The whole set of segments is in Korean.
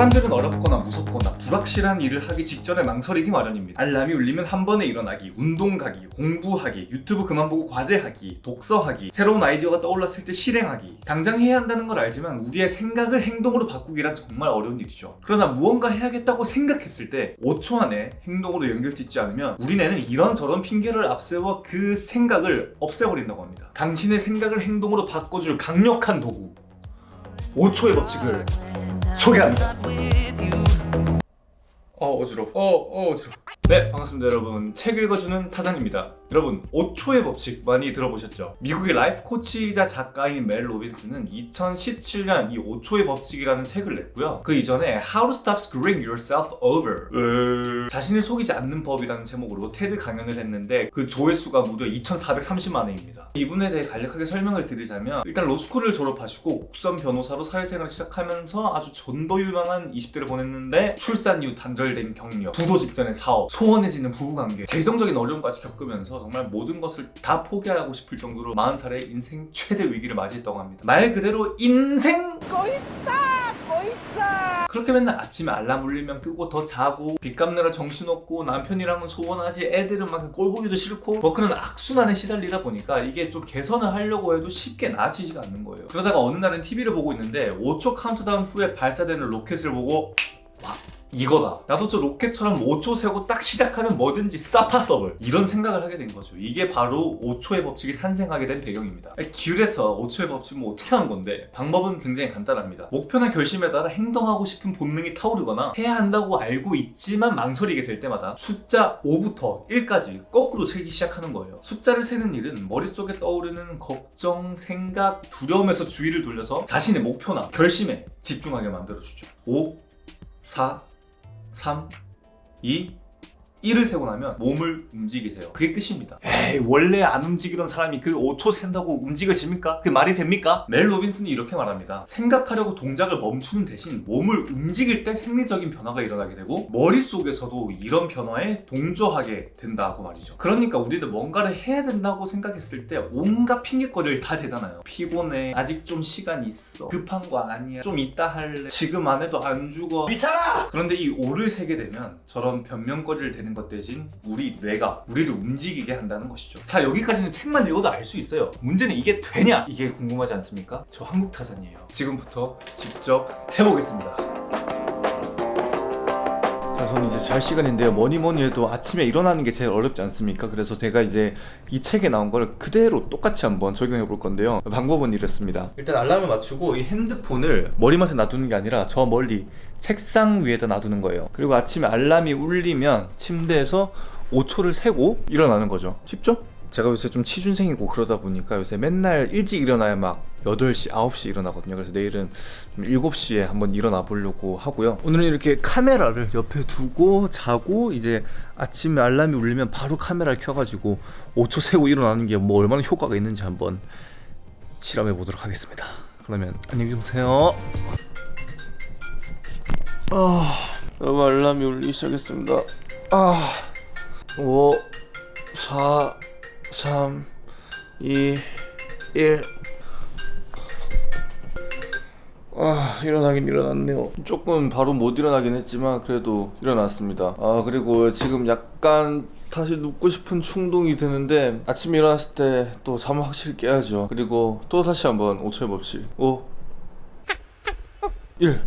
사람들은 어렵거나 무섭거나 불확실한 일을 하기 직전에 망설이기 마련입니다. 알람이 울리면 한 번에 일어나기, 운동 가기, 공부하기, 유튜브 그만 보고 과제하기, 독서하기, 새로운 아이디어가 떠올랐을 때 실행하기. 당장 해야 한다는 걸 알지만 우리의 생각을 행동으로 바꾸기란 정말 어려운 일이죠. 그러나 무언가 해야겠다고 생각했을 때 5초 안에 행동으로 연결짓지 않으면 우리네는 이런저런 핑계를 앞세워 그 생각을 없애버린다고 합니다. 당신의 생각을 행동으로 바꿔줄 강력한 도구 5초의 법칙을 소개합니다. 어 어지러. 워 어, 어 어지러. 워 네 반갑습니다 여러분. 책 읽어주는 타잔입니다. 여러분 5초의 법칙 많이 들어보셨죠? 미국의 life coach이자 작가인 멜 로빈스는 2017년 이 5초의 법칙이라는 책을 냈고요. 그 이전에 How to Stop Screwing Yourself Over 자신을 속이지 않는 법이라는 제목으로 테드 강연을 했는데 그 조회수가 무려 2,430만 회입니다. 이분에 대해 간략하게 설명을 드리자면 일단 로스쿨을 졸업하시고 국선 변호사로 사회생활을 시작하면서 아주 전도 유망한 20대를 보냈는데 출산 이후 단절된 경력, 부도 직전의 사업, 소원해지는 부부관계, 재정적인 어려움까지 겪으면서 정말 모든 것을 다 포기하고 싶을 정도로 40살의 인생 최대 위기를 맞이했다고 합니다. 말 그대로 인생! 그렇게 맨날 아침에 알람 울리면 끄고 더 자고 빚 갚느라 정신없고 남편이랑은 소원하지 애들은 막 꼴보기도 싫고 뭐 그런 악순환에 시달리다 보니까 이게 좀 개선을 하려고 해도 쉽게 나아지지가 않는 거예요. 그러다가 어느 날은 TV를 보고 있는데 5초 카운트다운 후에 발사되는 로켓을 보고 와 이거다. 나도 저 로켓처럼 5초 세고 딱 시작하면 뭐든지 쌉 possible. 이런 생각을 하게 된 거죠. 이게 바로 5초의 법칙이 탄생하게 된 배경입니다. 그래서 5초의 법칙은 뭐 어떻게 하는 건데? 방법은 굉장히 간단합니다. 목표나 결심에 따라 행동하고 싶은 본능이 타오르거나 해야 한다고 알고 있지만 망설이게 될 때마다 숫자 5부터 1까지 거꾸로 세기 시작하는 거예요. 숫자를 세는 일은 머릿속에 떠오르는 걱정, 생각, 두려움에서 주의를 돌려서 자신의 목표나 결심에 집중하게 만들어주죠. 5, 4, 3, 2, 1을 세고 나면 몸을 움직이세요. 그게 끝입니다. 에이 원래 안 움직이던 사람이 그 5초 센다고 움직여집니까? 그 말이 됩니까? 멜 로빈슨이 이렇게 말합니다. 생각하려고 동작을 멈추는 대신 몸을 움직일 때 생리적인 변화가 일어나게 되고 머릿속에서도 이런 변화에 동조하게 된다고 말이죠. 그러니까 우리는 뭔가를 해야 된다고 생각했을 때 온갖 핑계거리를 다 대잖아요. 피곤해. 아직 좀 시간 있어. 급한 거 아니야. 좀 이따 할래. 지금 안 해도 안 죽어. 귀찮아! 그런데 이 5를 세게 되면 저런 변명거리를 대는 것 대신 우리 뇌가 우리를 움직이게 한다는 것이죠. 자 여기까지는 책만 읽어도 알 수 있어요. 문제는 이게 되냐? 이게 궁금하지 않습니까? 저 한국 타잔이에요. 지금부터 직접 해보겠습니다. 자, 저는 이제 잘 시간인데요. 뭐니 뭐니 해도 아침에 일어나는 게 제일 어렵지 않습니까? 그래서 제가 이제 이 책에 나온 걸 그대로 똑같이 한번 적용해 볼 건데요. 방법은 이렇습니다. 일단 알람을 맞추고 이 핸드폰을 머리맡에 놔두는 게 아니라 저 멀리 책상 위에다 놔두는 거예요. 그리고 아침에 알람이 울리면 침대에서 5초를 세고 일어나는 거죠. 쉽죠? 제가 요새 좀 취준생이고 그러다 보니까 요새 맨날 일찍 일어나야 막 8시, 9시 일어나거든요. 그래서 내일은 좀 7시에 한번 일어나 보려고 하고요. 오늘은 이렇게 카메라를 옆에 두고 자고 이제 아침에 알람이 울리면 바로 카메라를 켜가지고 5초 세고 일어나는 게 뭐 얼마나 효과가 있는지 한번 실험해 보도록 하겠습니다. 그러면 안녕히 주무세요. 아, 여러분 알람이 울리기 시작했습니다. 아, 5, 4, 3, 2, 1. 아 일어나긴 일어났네요. 조금 바로 못 일어나긴 했지만 그래도 일어났습니다. 아 그리고 지금 약간 다시 눕고 싶은 충동이 드는데 아침에 일어났을 때 또 잠을 확실히 깨야죠. 그리고 또 다시 한번 5초의 법칙 5 1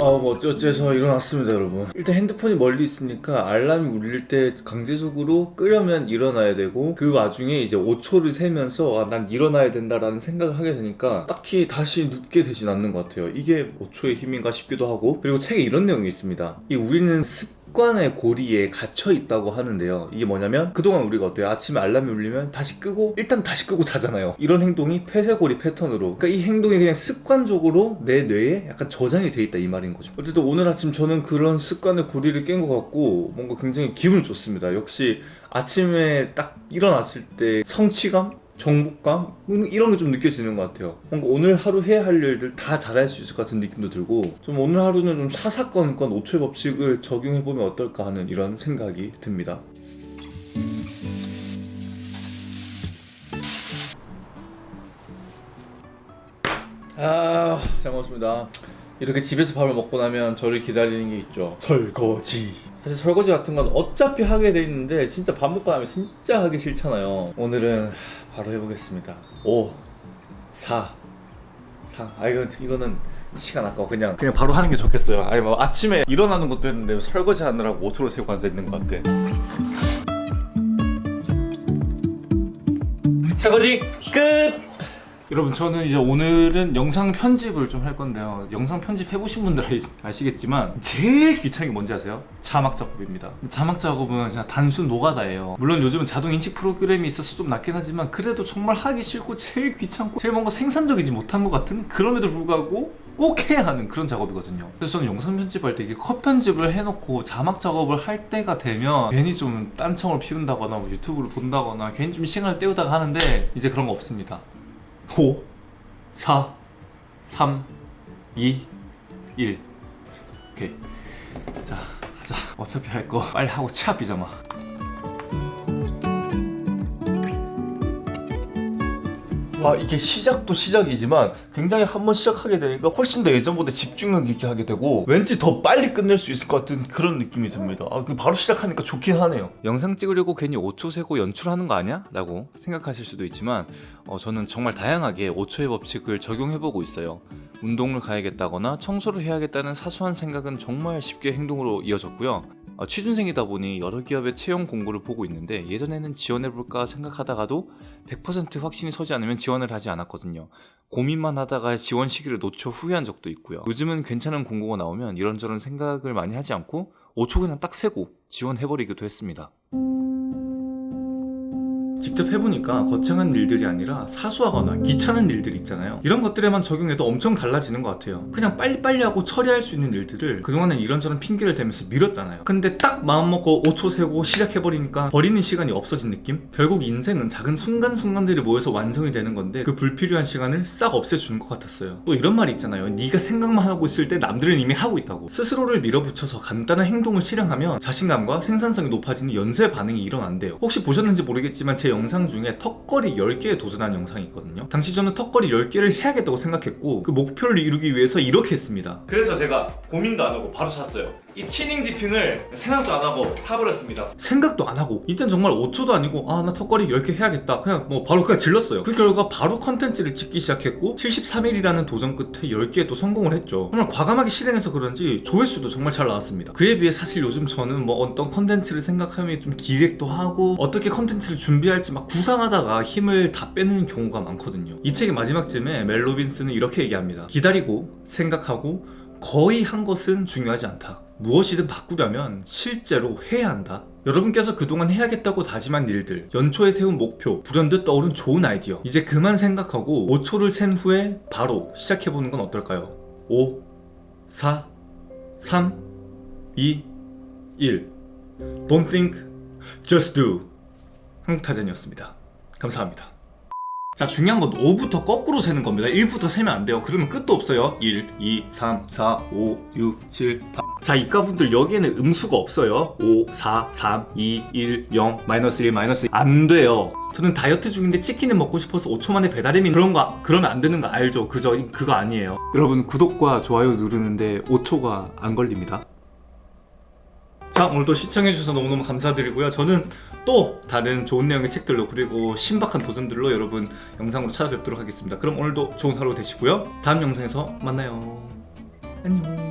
아뭐 어째서 일어났습니다 여러분. 일단 핸드폰이 멀리 있으니까 알람이 울릴 때 강제적으로 끄려면 일어나야 되고 그 와중에 이제 5초를 세면서 아, 난 일어나야 된다라는 생각을 하게 되니까 딱히 다시 눕게 되진 않는 것 같아요. 이게 5초의 힘인가 싶기도 하고. 그리고 책에 이런 내용이 있습니다. 이 우리는 습 습관의 고리에 갇혀 있다고 하는데요. 이게 뭐냐면 그동안 우리가 어때요? 아침에 알람이 울리면 다시 끄고 일단 다시 끄고 자잖아요. 이런 행동이 폐쇄고리 패턴으로. 그러니까 이 행동이 그냥 습관적으로 내 뇌에 약간 저장이 돼 있다 이 말인 거죠. 어쨌든 오늘 아침 저는 그런 습관의 고리를 깬 것 같고 뭔가 굉장히 기분 좋습니다. 역시 아침에 딱 일어났을 때 성취감? 정복감? 이런 게 좀 느껴지는 것 같아요 뭔가 오늘 하루 해야 할 일들 다 잘할 수 있을 것 같은 느낌도 들고 좀 오늘 하루는 좀 사사건건 5초의 법칙을 적용해보면 어떨까 하는 이런 생각이 듭니다 아, 잘 먹었습니다. 이렇게 집에서 밥을 먹고 나면 저를 기다리는 게 있죠. 설거지. 사실 설거지 같은 건 어차피 하게 돼 있는데 진짜 밥 먹고 나면 진짜 하기 싫잖아요. 오늘은 바로 해보겠습니다. 5, 4, 3. 아 이건 이거는 시간 아까워 그냥 그냥 바로 하는 게 좋겠어요. 아니 뭐 아침에 일어나는 것도 했는데 설거지 하느라고 5초를 세고 앉아 있는 것 같아. 설거지 끝. 여러분 저는 이제 오늘은 영상 편집을 좀 할 건데요. 영상 편집 해보신 분들 알- 아시겠지만 제일 귀찮은 게 뭔지 아세요? 자막 작업입니다. 자막 작업은 그냥 단순 노가다예요. 물론 요즘은 자동 인식 프로그램이 있어서 좀 낫긴 하지만 그래도 정말 하기 싫고 제일 귀찮고 제일 뭔가 생산적이지 못한 것 같은 그럼에도 불구하고 꼭 해야 하는 그런 작업이거든요. 그래서 저는 영상 편집할 때 이게 컷 편집을 해놓고 자막 작업을 할 때가 되면 괜히 좀 딴청을 피운다거나 뭐 유튜브를 본다거나 괜히 좀 시간을 때우다가 하는데 이제 그런 거 없습니다 5 4 3 2 1 오케이. 자 하자. 어차피 할 거 빨리 하고 치아 비자마 와 이게 시작도 시작이지만 굉장히 한번 시작하게 되니까 훨씬 더 예전보다 집중력 있게 하게 되고 왠지 더 빨리 끝낼 수 있을 것 같은 그런 느낌이 듭니다. 아, 그 바로 시작하니까 좋긴 하네요. 영상 찍으려고 괜히 5초 세고 연출하는 거 아니야? 라고 생각하실 수도 있지만 어, 저는 정말 다양하게 5초의 법칙을 적용해보고 있어요 운동을 가야겠다거나 청소를 해야겠다는 사소한 생각은 정말 쉽게 행동으로 이어졌고요 어, 취준생이다 보니 여러 기업의 채용 공고를 보고 있는데 예전에는 지원해볼까 생각하다가도 100% 확신이 서지 않으면 지원을 하지 않았거든요. 고민만 하다가 지원 시기를 놓쳐 후회한 적도 있고요. 요즘은 괜찮은 공고가 나오면 이런저런 생각을 많이 하지 않고 5초 그냥 딱 세고 지원해버리기도 했습니다. 직접 해보니까 거창한 일들이 아니라 사소하거나 귀찮은 일들이 있잖아요. 이런 것들에만 적용해도 엄청 달라지는 것 같아요. 그냥 빨리빨리 하고 처리할 수 있는 일들을 그동안은 이런저런 핑계를 대면서 미뤘잖아요. 근데 딱 마음먹고 5초 세고 시작해버리니까 버리는 시간이 없어진 느낌? 결국 인생은 작은 순간순간들이 모여서 완성이 되는 건데 그 불필요한 시간을 싹 없애주는 것 같았어요. 또 이런 말이 있잖아요. 네가 생각만 하고 있을 때 남들은 이미 하고 있다고. 스스로를 밀어붙여서 간단한 행동을 실행하면 자신감과 생산성이 높아지는 연쇄 반응이 일어난대요. 혹시 보셨는지 모르겠지만 제 영상 중에 턱걸이 10개에 도전한 영상이 있거든요. 당시 저는 턱걸이 10개를 해야겠다고 생각했고 그 목표를 이루기 위해서 이렇게 했습니다. 그래서 제가 고민도 안 하고 바로 샀어요 이 chinning dipping을 생각도 안 하고 사버렸습니다. 생각도 안 하고 이땐 정말 5초도 아니고 아 나 턱걸이 10개 해야겠다. 그냥 뭐 바로 그냥 질렀어요. 그 결과 바로 컨텐츠를 찍기 시작했고 73일이라는 도전 끝에 10개에 또 성공을 했죠. 정말 과감하게 실행해서 그런지 조회수도 정말 잘 나왔습니다. 그에 비해 사실 요즘 저는 뭐 어떤 컨텐츠를 생각하면 좀 기획도 하고 어떻게 컨텐츠를 준비할지 막 구상하다가 힘을 다 빼는 경우가 많거든요. 이 책의 마지막쯤에 멜 로빈스는 이렇게 얘기합니다. 기다리고 생각하고 거의 한 것은 중요하지 않다 무엇이든 바꾸려면 실제로 해야 한다 여러분께서 그동안 해야겠다고 다짐한 일들, 연초에 세운 목표, 불현듯 떠오른 좋은 아이디어 이제 그만 생각하고 5초를 센 후에 바로 시작해보는 건 어떨까요? 5, 4, 3, 2, 1 Don't think, just do 한국타전이었습니다. 감사합니다. 자 중요한 건 5부터 거꾸로 세는 겁니다. 1부터 세면 안 돼요. 그러면 끝도 없어요. 1, 2, 3, 4, 5, 6, 7, 8 자 이과분들 여기에는 음수가 없어요. 5, 4, 3, 2, 1, 0, 마이너스 1, 마이너스 1. 안 돼요. 저는 다이어트 중인데 치킨을 먹고 싶어서 5초 만에 배달이면 그런 거 그러면 안 되는 거 알죠? 그저 그거 아니에요. 여러분 구독과 좋아요 누르는데 5초가 안 걸립니다 자 오늘도 시청해주셔서 너무너무 감사드리고요. 저는 또 다른 좋은 내용의 책들로 그리고 신박한 도전들로 여러분 영상으로 찾아뵙도록 하겠습니다. 그럼 오늘도 좋은 하루 되시고요. 다음 영상에서 만나요. 안녕